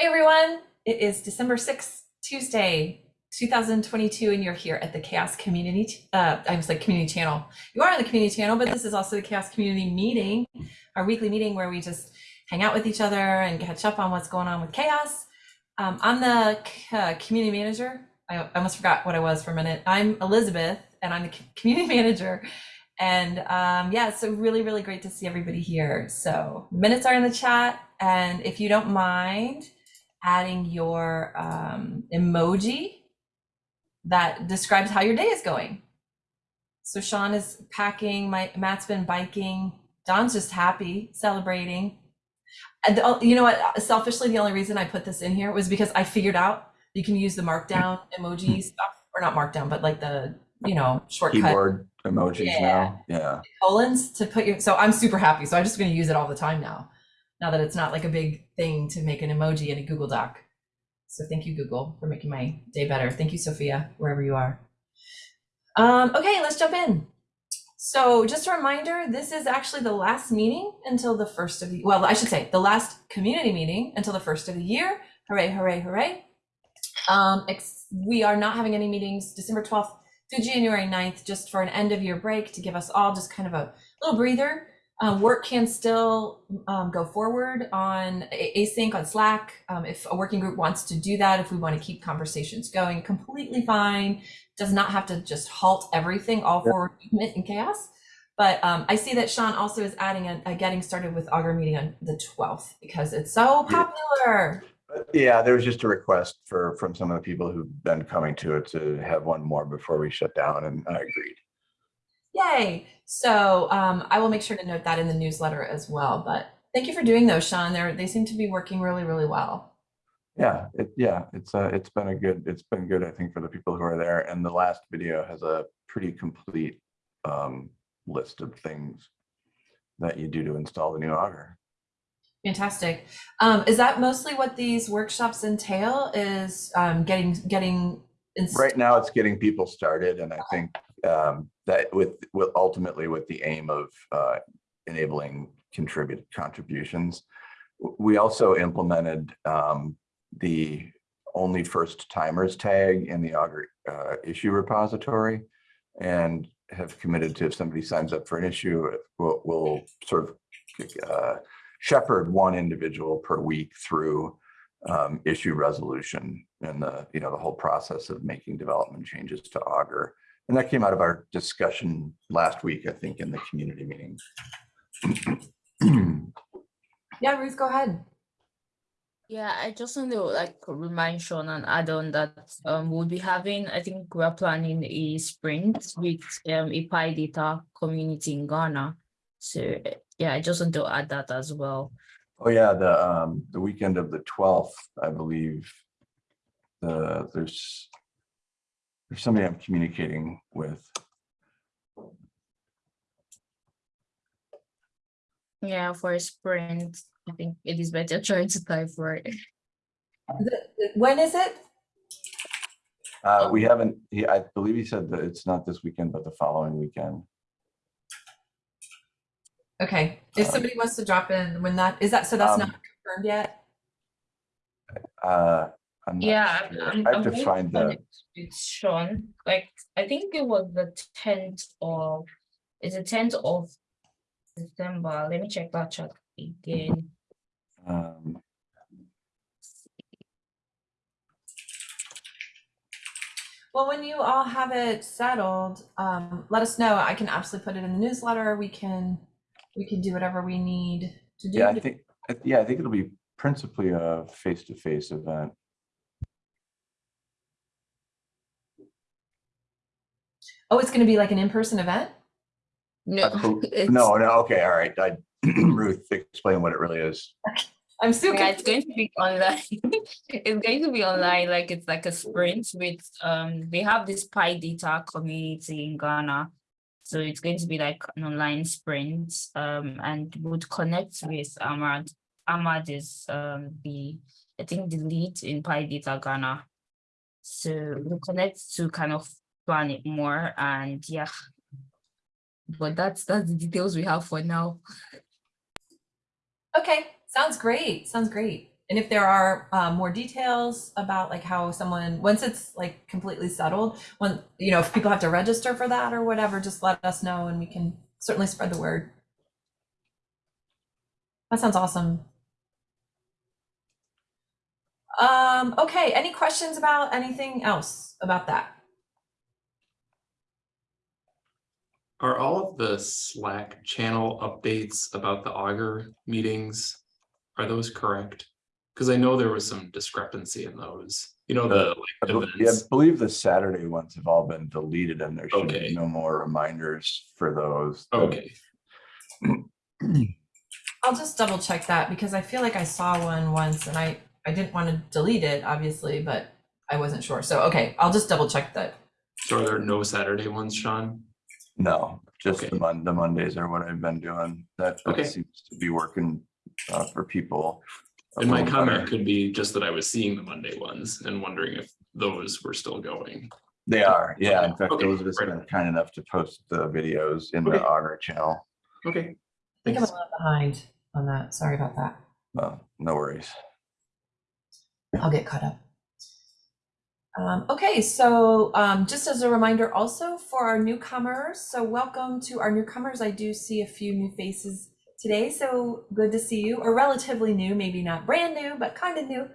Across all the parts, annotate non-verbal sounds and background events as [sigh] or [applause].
Hey everyone, it is December 6th, Tuesday, 2022, and you're here at the Chaos Community, uh, I was like community channel. You are on the community channel, but this is also the Chaos Community Meeting, our weekly meeting where we just hang out with each other and catch up on what's going on with chaos. Um, I'm the uh, community manager. I, almost forgot what I was for a minute. I'm Elizabeth, and I'm the community [laughs] manager. And um, yeah, so really, really great to see everybody here. So minutes are in the chat. And if you don't mind adding your um, emoji that describes how your day is going. So Sean is packing, my Matt's been biking, Don's just happy, celebrating. And you know what, selfishly, the only reason I put this in here was because I figured out you can use the markdown emoji stuff, or not markdown, but like the, you know, shortcut. Keyboard emojis Yeah. now, yeah. colons to put your so i'm super happy so i'm just going to use it all the time now now that it's not like a big thing to make an emoji in a google doc. So thank you google for making my day better. Thank you sophia wherever you are. Um, okay let's jump in. So just a reminder this is actually the last meeting until the first of the well i should say the last community meeting until the first of the year. Hooray hooray hooray. Um, we are not having any meetings december 12th through January 9th, just for an end of year break to give us all just kind of a little breather. Um, work can still um, go forward on async on Slack. Um, if a working group wants to do that, if we want to keep conversations going, completely fine. Does not have to just halt everything, all Yeah. forward movement and chaos. But um, I see that Sean also is adding a, a getting started with Augur meeting on the 12th because it's so popular. Yeah, there was just a request for, from some of the people who've been coming to it to have one more before we shut down, and I agreed. Yay. So um, I will make sure to note that in the newsletter as well. But thank you for doing those, Sean. They're, they seem to be working really, really well. Yeah, it, yeah, it's, uh, it's been a good, it's been good, I think, for the people who are there, and the last video has a pretty complete um, list of things that you do to install the new Augur. Fantastic. Um, is that mostly what these workshops entail is um, getting, getting Right now, it's getting people started, and I think um, that with, with ultimately with the aim of uh, enabling contribute contributions. We also implemented um, the only first timers tag in the Augur uh, issue repository and have committed to if somebody signs up for an issue, we'll, we'll sort of uh, shepherd one individual per week through um, issue resolution and the, you know, the whole process of making development changes to Augur. And that came out of our discussion last week, I think, in the community meeting. [clears throat] Yeah, Ruth, go ahead. Yeah, I just want to like remind Sean and add on that um we'll be having, I think we're planning a sprint with um a PyData community in Ghana. So yeah, I just want to add that as well. Oh, yeah, the, um, the weekend of the twelfth, I believe. The, there's. There's somebody I'm communicating with. Yeah, for a sprint, I think it is better [laughs] trying to type for it. The- When is it? Uh, we haven't, he, I believe he said that it's not this weekend, but the following weekend. Okay. If Um, somebody wants to drop in when that, is that, so that's not Um, confirmed yet? Uh, I'm not Yeah, I'm- sure. I'm, I I'm have to find the, connect with Sean, like, I think it was the tenth of, it's the tenth of December, let me check that chat again. um, Well, when you all have it settled, um, let us know. I can absolutely put it in the newsletter. We can, we can do whatever we need to do. yeah, I think, yeah, I think it'll be principally a face-to-face event. Oh, it's going to be like an in-person event? No, Uh, [laughs] it's- No, no, okay, all right. I, [clears throat] Ruth, explain what it really is. [laughs] I'm so Yeah, it's going to be online. [laughs] It's going to be online, like it's like a sprint with, um, they have this PyData community in Ghana. So it's going to be like an online sprint, um, and would connect with Ahmad. Ahmad is, um, the, I think the lead in PyData Ghana. So we'll connect to kind of plan it more and yeah. But that's, that's the details we have for now. Okay, sounds great. Sounds great. And if there are um, more details about like how someone, once it's like completely settled, when, you know, if people have to register for that or whatever, just let us know and we can certainly spread the word. That sounds awesome. Um, okay, any questions about anything else about that? Are all of the Slack channel updates about the Augur meetings, are those correct? Because I know there was some discrepancy in those, you know, the I like bel- yeah, I believe the Saturday ones have all been deleted and there should Okay. be no more reminders for those. Okay, [clears throat] I'll just double check that because I feel like I saw one once and I, I didn't want to delete it, obviously, but I wasn't sure. So, okay, I'll just double check that. so are there no Saturday ones, Sean? No, just Okay. the Mon, the Mondays are what I've been doing. That, Okay. seems to be working uh, for people. a And my comment better. could be just that I was seeing the Monday ones and wondering if those were still going. They are, yeah. In Okay, fact, okay, Elizabeth's right. been kind enough to post the videos in the Okay. Augur channel. Okay. I think I'm a little behind on that. Sorry about that. Uh, no worries. I'll get caught up. Um, okay, so um, just as a reminder also for our newcomers, so welcome to our newcomers. I do see a few new faces today, so good to see you, or relatively new, maybe not brand new, but kind of new.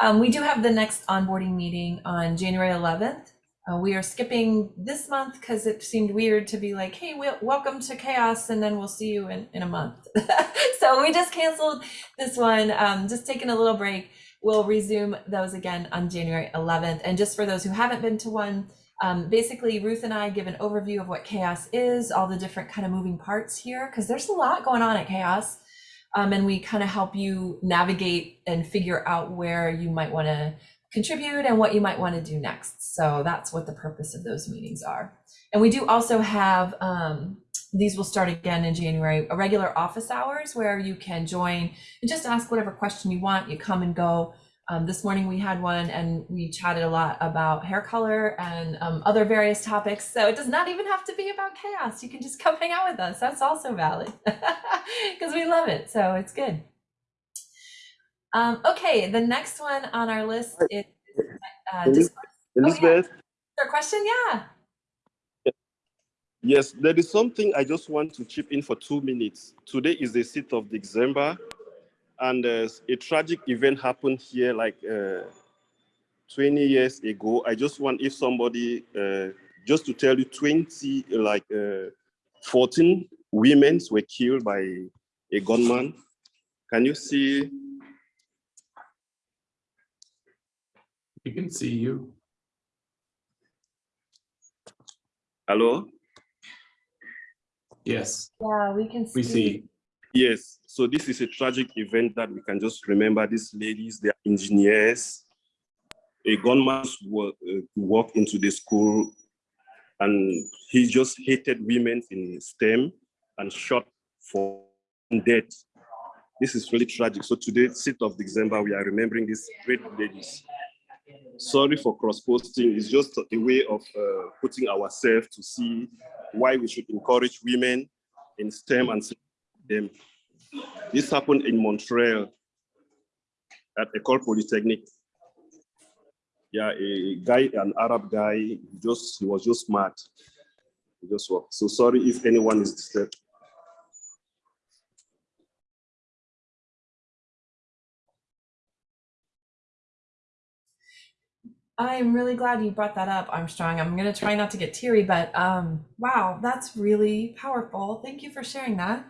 Um, we do have the next onboarding meeting on January 11th. Uh, we are skipping this month because it seemed weird to be like, hey, wel- welcome to chaos, and then we'll see you in, in a month. [laughs] so we just canceled this one, um, just taking a little break. We'll resume those again on January 11th. And just for those who haven't been to one, um, basically Ruth and I give an overview of what chaos is, all the different kind of moving parts here, because there's a lot going on at chaos. Um, and we kind of help you navigate and figure out where you might want to contribute and what you might want to do next. So that's what the purpose of those meetings are. And we do also have, um, these will start again in January, a regular office hours where you can join and just ask whatever question you want. You come and go. Um, this morning we had one and we chatted a lot about hair color and um, other various topics. So it does not even have to be about chaos. You can just come hang out with us. That's also valid [laughs] because we love it. So it's good. Um, okay, the next one on our list is uh, Elis- Discord. Elizabeth, Is there a question? Yeah. Yes, there is something I just want to chip in for two minutes. Today is the 6th of December, and uh, a tragic event happened here like uh, 20 years ago. I just want if somebody, uh, just to tell you, 20, like uh, 14 women were killed by a gunman. Can you see? We can see you. Hello? Yes, Yeah, we can see. we see. Yes, so this is a tragic event that we can just remember these ladies, they are engineers. A gunman wa- uh, walked into the school and he just hated women in STEM and shot for death. This is really tragic. So today, 6th of December, we are remembering these great ladies. Sorry for cross-posting. It's just a way of uh, putting ourselves to see why we should encourage women in STEM and them. This happened in Montreal at Ecole Polytechnique. Yeah, a guy, an Arab guy, just he was just smart. He just. So sorry if anyone is disturbed. I'm really glad you brought that up, Armstrong. I'm going to try not to get teary, but um, wow, that's really powerful. Thank you for sharing that.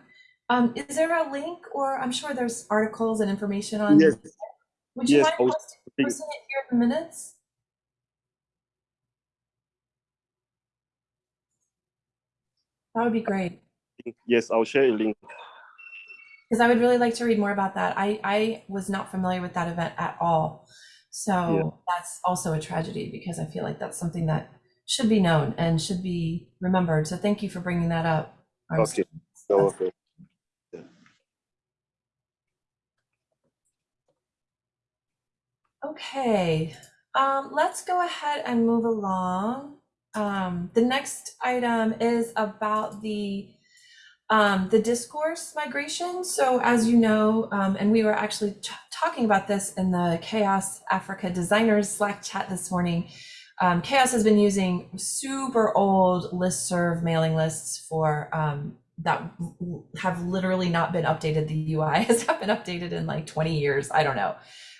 Um, is there a link, or I'm sure there's articles and information on? Yes, Would you yes, mind I posting, thinking- posting it here in the minutes? That would be great. yes, I'll share a link. Because I would really like to read more about that. I, I was not familiar with that event at all. So that's also a tragedy because I feel like that's something that should be known and should be remembered. So thank you for bringing that up. Armstrong. [laughs] You're That's- welcome. Okay, um, let's go ahead and move along. Um, the next item is about the Um, the discourse migration. So as you know, um, and we were actually talking about this in the Chaos Africa Designers Slack chat this morning. Um, Chaos has been using super old listserv mailing lists for um, that have literally not been updated. The UI [laughs] has not been updated in like 20 years. I don't know.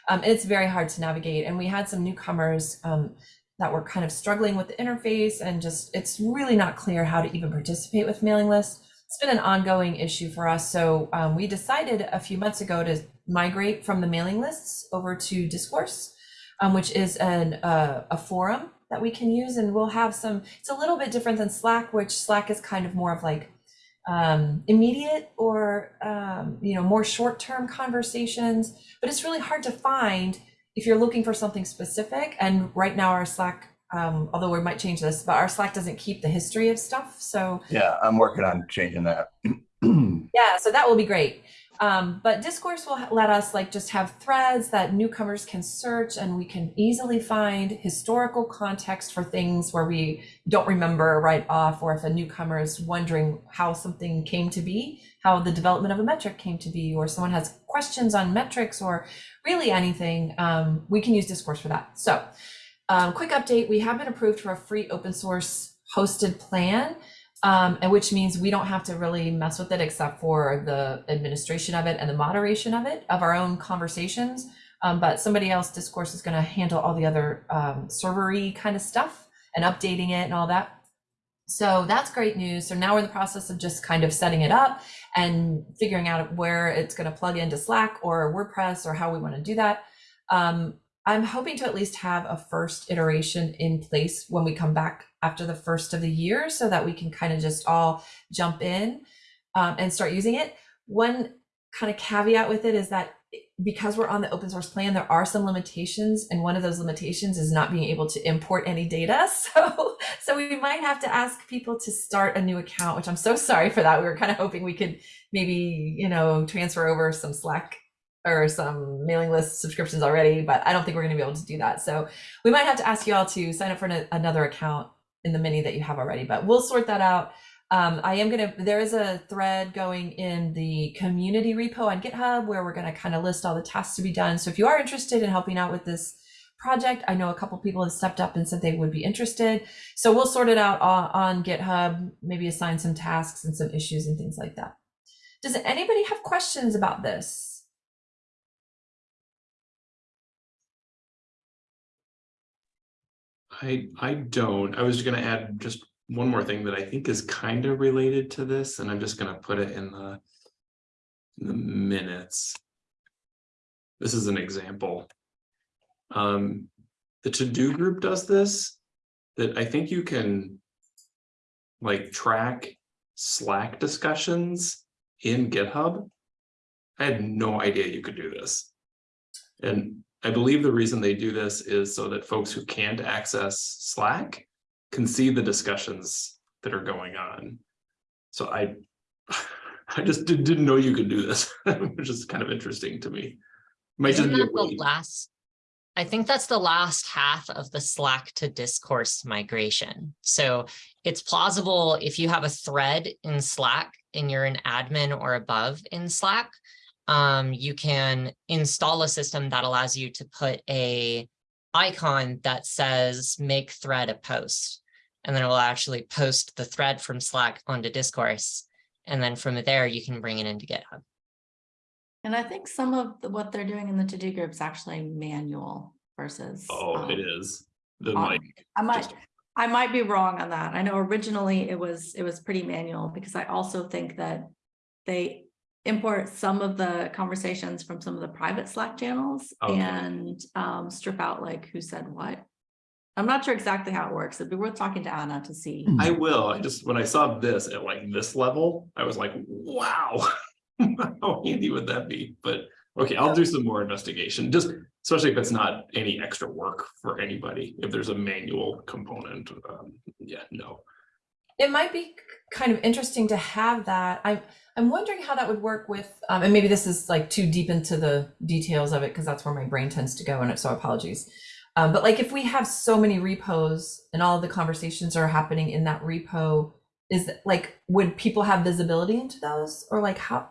Um, it's very hard to navigate. And we had some newcomers um, that were kind of struggling with the interface and just it's really not clear how to even participate with mailing lists. It's been an ongoing issue for us. So um, we decided a few months ago to migrate from the mailing lists over to Discourse, um, which is an, uh, a forum that we can use. And we'll have some, it's a little bit different than Slack, which Slack is kind of more of like um, immediate or, um, you know, more short-term conversations, but it's really hard to find if you're looking for something specific. And right now our Slack, um, although we might change this, but our Slack doesn't keep the history of stuff. So Yeah, I'm working on changing that. [clears throat] yeah, so that will be great. Um, but Discourse will let us like just have threads that newcomers can search and we can easily find historical context for things where we don't remember right off, or if a newcomer is wondering how something came to be, how the development of a metric came to be, or someone has questions on metrics or really anything, um, we can use Discourse for that. So, um, quick update we have been approved for a free open source hosted plan um, and which means we don't have to really mess with it except for the administration of it and the moderation of it of our own conversations. Um, but somebody else, Discourse, is going to handle all the other um, servery kind of stuff and updating it and all that. So that's great news. So now we're in the process of just kind of setting it up and figuring out where it's going to plug into Slack or WordPress or how we want to do that. Um, I'm hoping to at least have a first iteration in place when we come back after the first of the year so that we can kind of just all jump in um, and start using it. One kind of caveat with it is that because we're on the open source plan, there are some limitations, and one of those limitations is not being able to import any data. [laughs] So, so we might have to ask people to start a new account, which I'm so sorry for that. We were kind of hoping we could maybe, you know, transfer over some Slack or some mailing list subscriptions already, but I don't think we're going to be able to do that. So we might have to ask you all to sign up for an, another account in the mini that you have already, but we'll sort that out. Um, I am going to, there is a thread going in the community repo on GitHub where we're going to kind of list all the tasks to be done. So if you are interested in helping out with this project, I know a couple people have stepped up and said they would be interested. So we'll sort it out on, on GitHub, maybe assign some tasks and some issues and things like that. Does anybody have questions about this? I I don't. I was gonna add just one more thing that I think is kind of related to this, and I'm just gonna put it in the in the minutes. This is an example. Um, the to-do group does this, that I think you can like track Slack discussions in GitHub. I had no idea you could do this. And I believe the reason they do this is so that folks who can't access Slack can see the discussions that are going on. So I, [laughs] I just did, didn't know you could do this, [laughs] which is kind of interesting to me. Might Isn't that the last? I think that's the last half of the Slack to discourse migration. So it's plausible if you have a thread in Slack and you're an admin or above in Slack, um, you can install a system that allows you to put a icon that says make thread a post. And then it will actually post the thread from Slack onto discourse. And then from there, you can bring it into GitHub. And I think some of the- what they're doing in the to-do group is actually manual versus. Oh, it um, is. The um, like, I might, just- I might be wrong on that. I know originally it was, it was pretty manual because I also think that they import some of the conversations from some of the private Slack channels Okay. and um, strip out like who said what. I'm not sure exactly how it works. It'd be worth talking to Anna to see. I will. I just, when I saw this at like this level, I was like, wow. [laughs] How handy would that be? But, okay, I'll do some more investigation, just especially if it's not any extra work for anybody. If there's a manual component, um, yeah, no. it might be kind of interesting to have that. I'm I'm wondering how that would work with, um, and maybe this is like too deep into the details of it because that's where my brain tends to go, and so apologies. Um, but like if we have so many repos and all of the conversations are happening in that repo is like, would people have visibility into those or like how?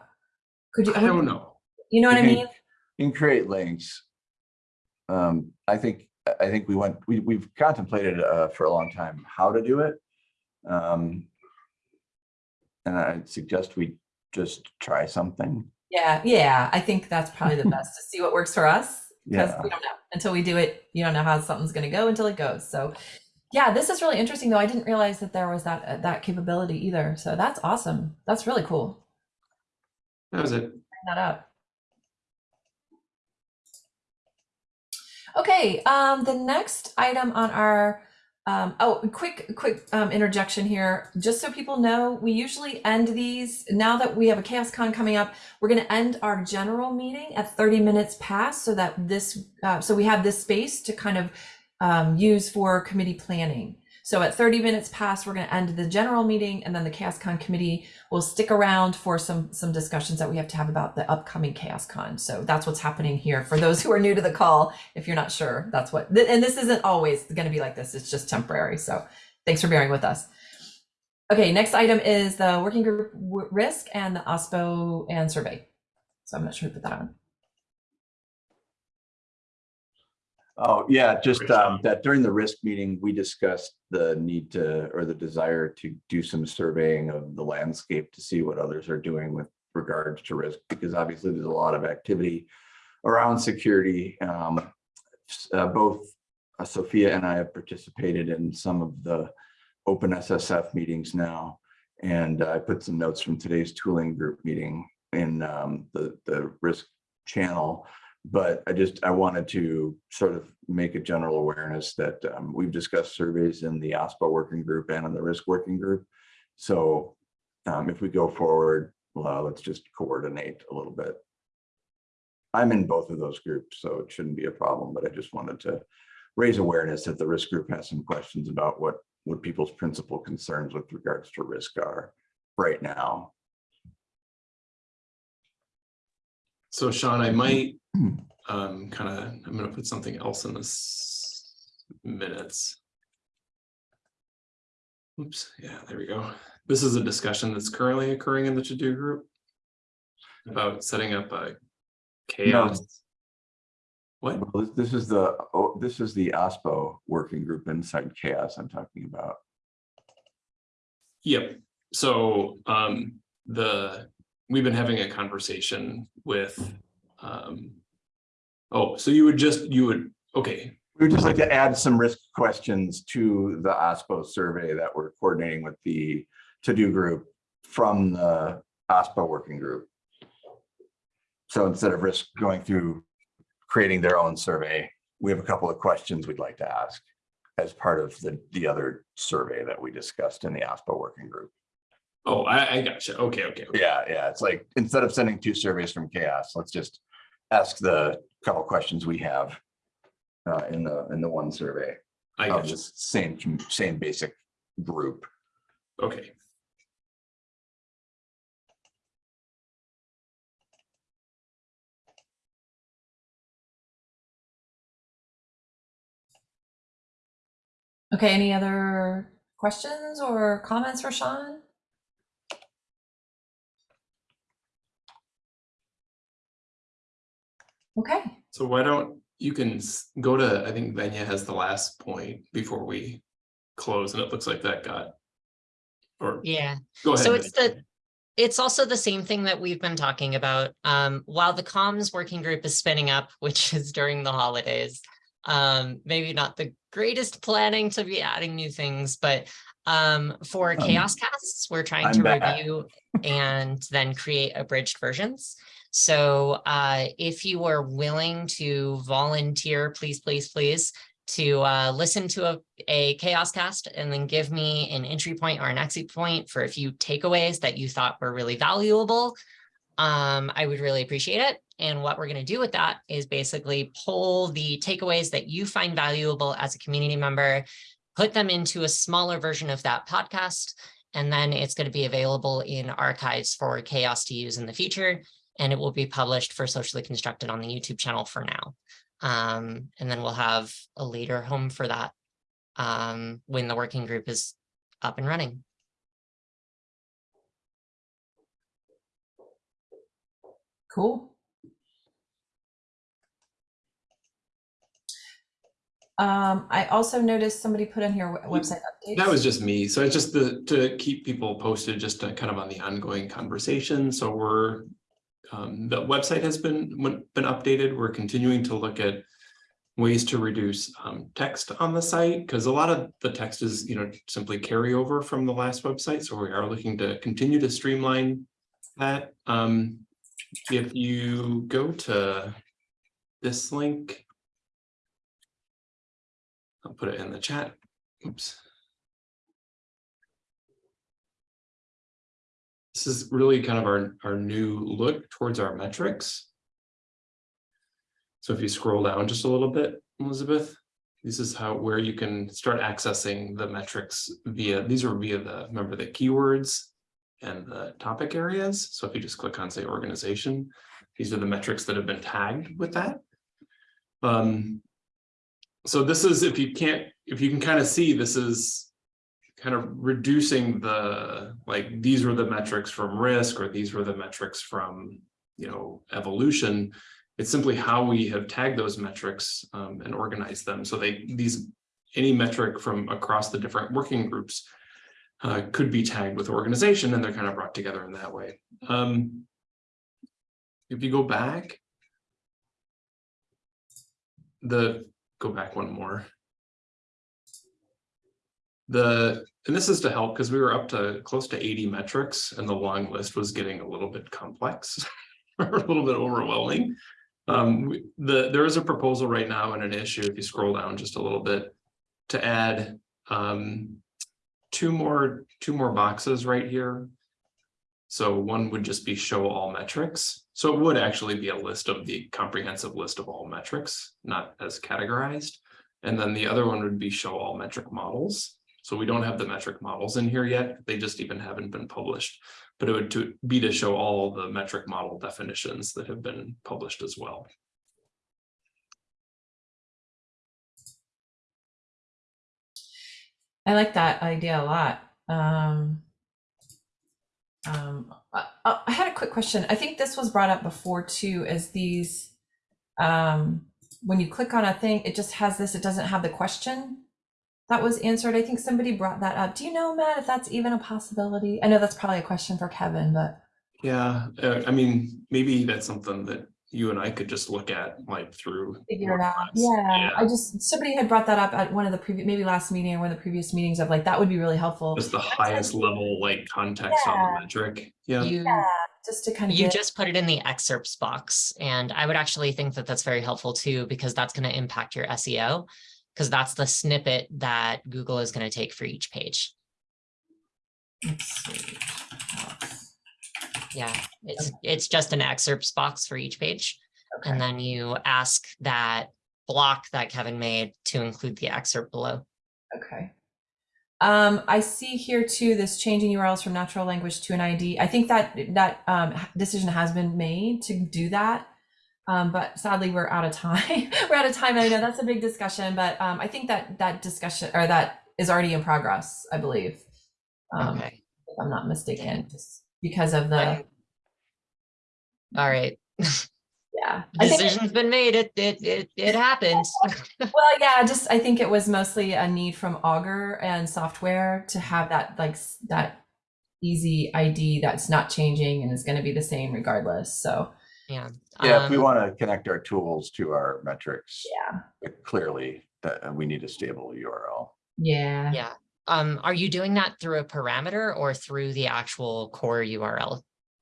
Could you? I don't know. You know what I You can- mean? You can create links. Um, I think, I think we went, we, we've contemplated, uh, for a long time how to do it. Um. And I suggest we just try something. Yeah, yeah, I think that's probably the [laughs] best to see what works for us. Because Yeah. we don't know until we do it, you don't know how something's gonna go until it goes. So yeah, this is really interesting though. I didn't realize that there was that uh, that capability either. So that's awesome. That's really cool. That was it. Bring that up. Okay, um, the next item on our, um, oh, quick, quick um, interjection here. Just so people know, we usually end these, now that we have a ChaosCon coming up, we're going to end our general meeting at 30 minutes past so that this, uh, so we have this space to kind of um, use for committee planning. So at 30 minutes past, we're going to end the general meeting and then the ChaosCon committee will stick around for some some discussions that we have to have about the upcoming ChaosCon. So that's what's happening here. For those who are new to the call, if you're not sure, that's what, and this isn't always going to be like this. It's just temporary. So thanks for bearing with us. Okay, next item is the working group risk and the OSPO and survey. So I'm not sure who put that on. Oh, yeah, just um, that during the risk meeting, we discussed the need to, or the desire to do some surveying of the landscape to see what others are doing with regards to risk, because obviously there's a lot of activity around security. Um, uh, both uh, Sophia and I have participated in some of the OpenSSF meetings now. And I put some notes from today's tooling group meeting in um, the, the risk channel. But I just, I wanted to sort of make a general awareness that um, we've discussed surveys in the OSPO working group and in the risk working group. So um, if we go forward, well, let's just coordinate a little bit. I'm in both of those groups, so it shouldn't be a problem, but I just wanted to raise awareness that the risk group has some questions about what, what people's principal concerns with regards to risk are right now. So Sean, I might um kind of, I'm gonna put something else in this minutes. Oops, yeah, there we go. This is a discussion that's currently occurring in the to-do group. About setting up a chaos. What? Well, this- this is the, oh, this is the OSPO working group inside chaos I'm talking about. Yep, so um the, we've been having a conversation with um. Oh, so you would just, you would, okay, We would just like to add some risk questions to the OSPO survey that we're coordinating with the to-do group from the OSPO working group. So instead of risk going through creating their own survey, we have a couple of questions we'd like to ask as part of the, the other survey that we discussed in the OSPO working group. oh, I I gotcha, okay, okay. okay. Yeah, yeah, it's like, instead of sending two surveys from chaos, let's just ask the couple questions we have uh, in the, in the one survey I of gotcha, this same, same basic group. okay. Okay, any other questions or comments for Sean? Okay, So why don't, you can go to, I think Venya has the last point before we close, and it looks like that got. Or, Yeah. go ahead. So it's Venya. the, it's also the same thing that we've been talking about. Um, while the comms working group is spinning up, [laughs] which is during the holidays. Um, maybe not the greatest planning to be adding new things, but um, for Um, chaos casts, we're trying I'm to back. review and then create abridged versions. So uh, if you are willing to volunteer, please, please, please, to uh, listen to a, a chaos cast and then give me an entry point or an exit point for a few takeaways that you thought were really valuable. Um, I would really appreciate it. And what we're going to do with that is basically pull the takeaways that you find valuable as a community member, put them into a smaller version of that podcast, and then it's going to be available in archives for chaos to use in the future and it will be published for Socially Constructed on the YouTube channel for now. Um, and then we'll have a later home for that um, when the working group is up and running. Cool. Um, I also noticed somebody put in here website updates. That was just me. So it's just the, to keep people posted just to kind of on the ongoing conversation. So we're um, the website has been, been updated. We're continuing to look at ways to reduce, um, text on the site, because a lot of the text is, you know, simply carryover from the last website. So we are looking to continue to streamline that. Um, if you go to this link, I'll put it in the chat. Oops. This is really kind of our, our new look towards our metrics. So if you scroll down just a little bit, Elizabeth, this is how, where you can start accessing the metrics via, these are via the, remember the keywords and the topic areas. So if you just click on say organization, these are the metrics that have been tagged with that. Um, so this is, if you can't, if you can kind of see, this is kind of reducing the, like, these were the metrics from risk, or these were the metrics from, you know, evolution. It's simply how we have tagged those metrics um, and organized them. So they, these, any metric from across the different working groups uh, could be tagged with organization, and they're kind of brought together in that way. Um, if you go back, the go back one more. The, and this is to help because we were up to close to 80 metrics and the long list was getting a little bit complex, or [laughs] a little bit overwhelming. Um, the, there is a proposal right now and an issue, if you scroll down just a little bit, to add um, two more, two more boxes right here. So one would just be show all metrics. So it would actually be a list of the comprehensive list of all metrics, not as categorized. And then the other one would be show all metric models. So we don't have the metric models in here yet. They just even haven't been published. But it would to be to show all the metric model definitions that have been published as well. I like that idea a lot. Um, um, I, I I had a quick question. I think this was brought up before too, as these, um, when you click on a thing, it just has this, it doesn't have the question that was answered. I think somebody brought that up. Do you know, Matt, if that's even a possibility? I know that's probably a question for Kevin, but Yeah, uh, I mean, maybe that's something that you and I could just look at like through. figure it out. WordPress. Yeah, I just, somebody had brought that up at one of the previous, maybe last meeting or one of the previous meetings of like, that would be really helpful. Just the highest level like context on the metric. Yeah. You, Yeah, just to kind of you get. just put it in the excerpts box, and I would actually think that that's very helpful too, because that's going to impact your SEO. Because that's the snippet that Google is going to take for each page. Yeah, it's, it's just an excerpts box for each page. Okay. And then you ask that block that Kevin made to include the excerpt below. Okay. Um, I see here too, this changing URLs from natural language to an ID. I think that that um, decision has been made to do that. Um, but sadly, we're out of time. [laughs] we're out of time. I know that's a big discussion, but um, I think that that discussion or that is already in progress, I believe. Um, Okay, if I'm not mistaken, just because of the, all right. yeah. Decision's been made. It, it, it, it happens. [laughs] Well, yeah, just I think it was mostly a need from Augur and software to have that like that easy ID that's not changing and is going to be the same regardless. So Yeah. Yeah, if we um, want to connect our tools to our metrics, yeah, clearly that uh, we need a stable URL. yeah, Yeah. Um, are you doing that through a parameter or through the actual core URL?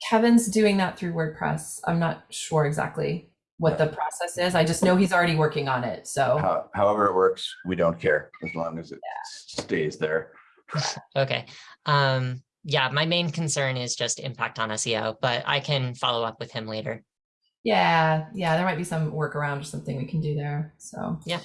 Kevin's doing that through WordPress. I'm not sure exactly what the process is. I just know he's already working on it. So How- However it works, we don't care as long as it stays there. [laughs] [laughs] Okay. Um, yeah, my main concern is just impact on SEO, but I can follow up with him later. Yeah, yeah, there might be some workaround or something we can do there. So Yeah.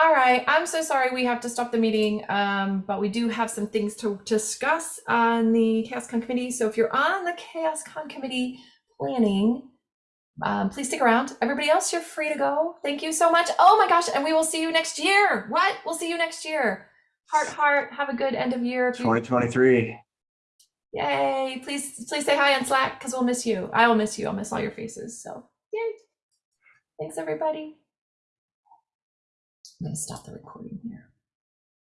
All right, I'm so sorry we have to stop the meeting, um, but we do have some things to discuss on the ChaosCon committee. So if you're on the ChaosCon committee planning, um, please stick around. Everybody else, you're free to go. Thank you so much. Oh my gosh, and we will see you next year. What? We'll see you next year. Heart, heart. Have a good end of year. 2023. Yay! Please, please say hi on Slack because we'll miss you. I will miss you. I'll miss all your faces. So, yay! Thanks, everybody. I'm gonna stop the recording here.